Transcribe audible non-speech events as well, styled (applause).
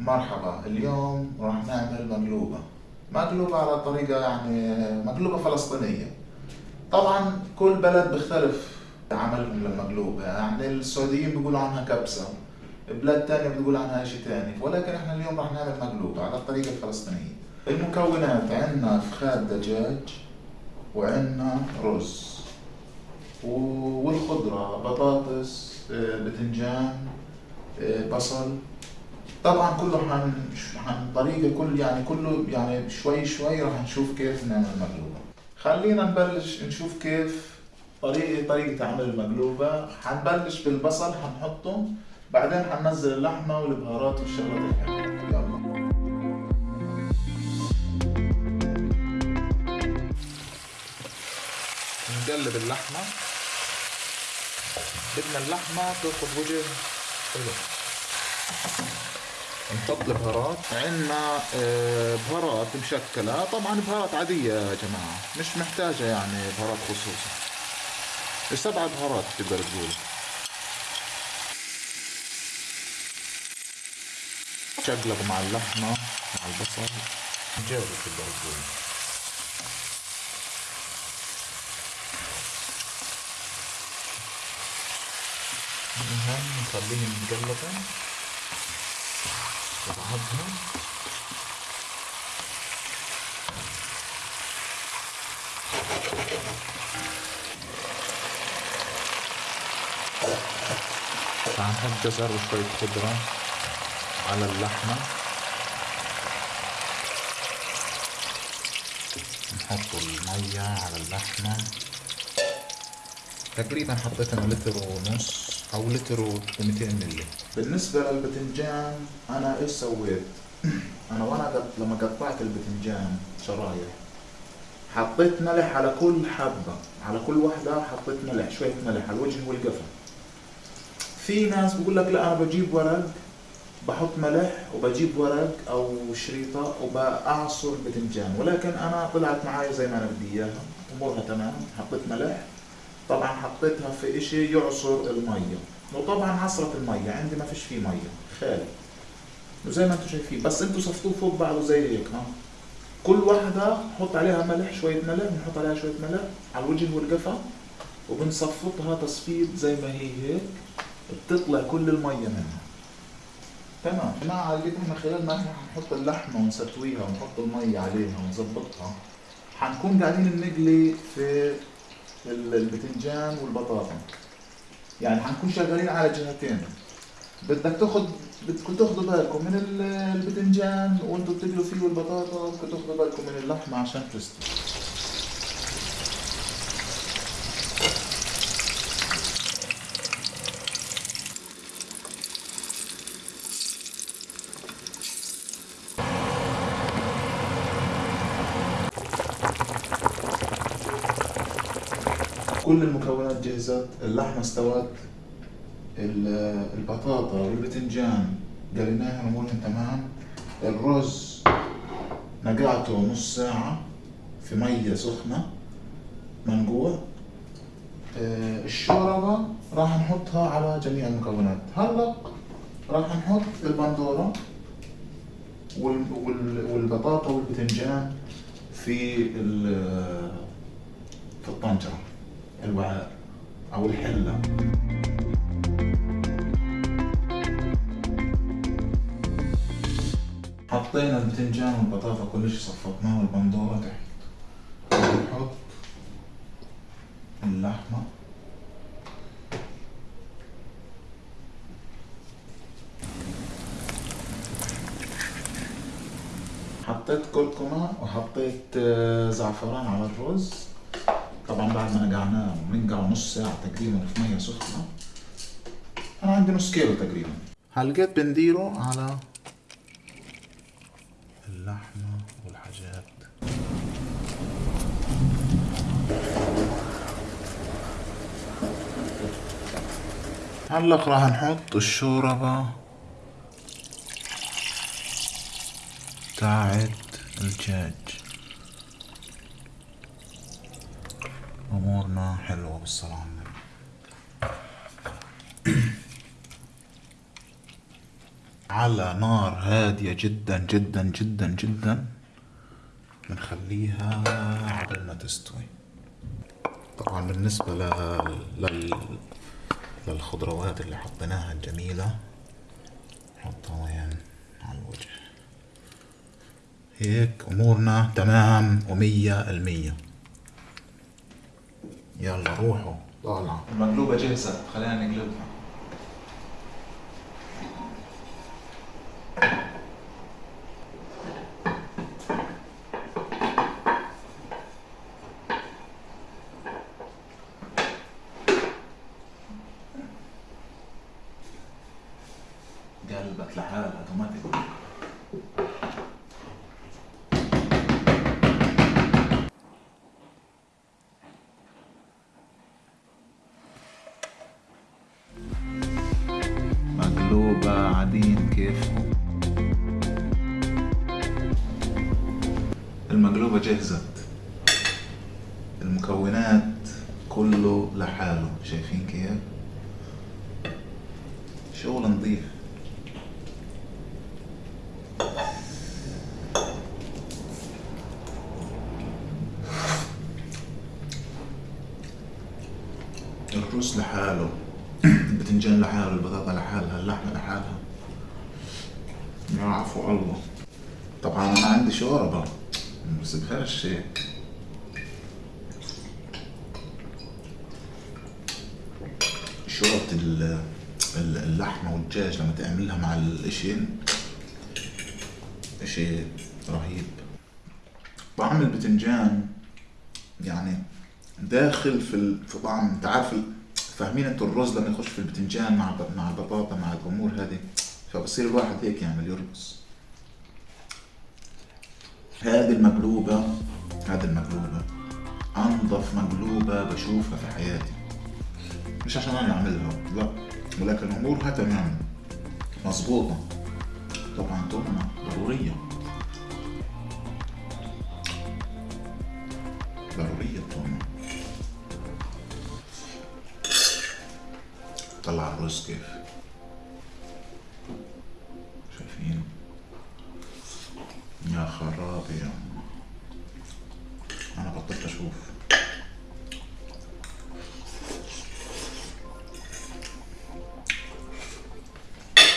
مرحبا اليوم راح نعمل مقلوبة. مقلوبة على طريقة يعني مقلوبة فلسطينية. طبعا كل بلد بيختلف عملهم للمقلوبة. يعني السعوديين بيقولوا عنها كبسة بلاد تانية بتقول عنها شيء تاني. ولكن إحنا اليوم راح نعمل مقلوبة على الطريقة الفلسطينية المكونات عندنا فخاد دجاج وعندنا رز والخضرة بطاطس آه، بتنجان آه، بصل. طبعا كله حن حن طريقة كل يعني كله يعني شوي شوي راح نشوف كيف نعمل مقلوبة. خلينا نبلش نشوف كيف طريقة طريقة عمل المقلوبة. حنبلش بالبصل حنحطه. بعدين حننزل اللحمة والبهارات والشغلات الحلوة. يلا. نقلب اللحمة. بدنا اللحمة تاخذ وجه حلو. نحط البهارات. عندنا آه، بهارات مشكلة. طبعا بهارات عادية يا جماعة مش محتاجة يعني بهارات خصوصي سبع بهارات تقدر تقول؟ شقلب مع اللحمة مع البصل. جاوب تقدر تقول. المهم نخليهم مقلبين هنحط جزر وشوية خضرة على اللحمة. نحط المية على اللحمة. تقريبا حطيت أنا لتر ونص أو لتر و 200 ملي بالنسبة للبتنجان أنا إيش سويت؟ (clears throat) أنا وأنا. لما قطعت البتنجان شرايح حطيت ملح على كل حبة على كل وحدة حطيت ملح شوية ملح على الوجه والقفا في ناس بقول لك لا أنا بجيب ورق بحط ملح وبجيب ورق أو شريطة وبأعصر بتنجان ولكن أنا طلعت معايا زي ما أنا بدي إياها امورها تمام حطيت ملح طبعا حطيتها في إشي يعصر المية. وطبعا عصرت المية عندي ما فيش فيه مية. خالي. وزي ما أنتم شايفين. بس أنتم صفتوه فوق بعضه زي هيك ها. كل واحدة نحط عليها ملح شوية ملح بنحط عليها شوية ملح على الوجه والقفا وبنصفطها تصفيط زي ما هي هيك بتطلع كل المية منها. تمام. جماعة اللي إحنا خلال ما إحنا حنحط اللحمة ونسويها ونحط المية عليها ونظبطها حنكون قاعدين نقلي في البتنجان والبطاطا. يعني حنكون شغالين على جهتين. بدك تاخذ بدكم تاخذوا بالكم من ال- البتنجان وأنتم بتقلوا فيه والبطاطا بدكم تاخذوا بالكم من اللحمة عشان تستوي. كل المكونات جهزت اللحمة استوت. ال- البطاطا والبتنجان قليناهم امورهم تمام. الرز نقعته نص ساعة في مية سخنة منقوع آه، الشوربة راح نحطها على جميع المكونات. هلا راح نحط البندورة وال- وال- والبطاطا والبتنجان في ال- في الطنجرة. الوعاء أو الحلة. حطينا البتنجان والبطاطا كل شيء صفطناه والبندورة تحت. ونحط اللحمة. حطيت كركمة وحطيت آه، زعفران على الرز. طبعا بعد ما نقعناه بننقعه نص ساعة تقريبا في مية سخنة أنا عندي نص كيلو تقريبا. هلقيت بنديره على اللحمة والحاجات؟ هلا راح نحط الشوربة تاعت الدجاج أمورنا حلوة بالصلاة على النبي على نار هادية جدا جدا جدا جدا. بنخليها على ما تستوي. طبعا بالنسبة ل... لل... للخضروات اللي حطيناها الجميلة نحطها وين؟ على الوجه. هيك أمورنا تمام ومية المية يلا روحوا. طالعة المقلوبة جاهزة خلينا نقلبها. قلبت لحالها المقلوبة جهزت المكونات كله لحاله. شايفين كيف شغل نظيف. الرز لحاله. (coughs) البتنجان لحاله. البطاطا لحالها. اللحمة لحالها. يا عفو الله. طبعا أنا عندي شوربة. ما ال- ال- اللحمة والدجاج لما تعملها مع الاشي اشي رهيب. طعم البتنجان يعني داخل في في طعم انت عارف فاهمين أنتوا الرز لما يخش في البتنجان مع مع البطاطا مع الأمور هذه؟ فبصير الواحد هيك يعمل يرقص. هذه المقلوبة هذه المقلوبة. أنظف مقلوبة بشوفها في حياتي. مش عشان أنا أعملها لا. ولكن أمورها تمام. مظبوطة. طبعا تهمة ضرورية. ضرورية التهمة طلع الرز كيف؟ يا خرابي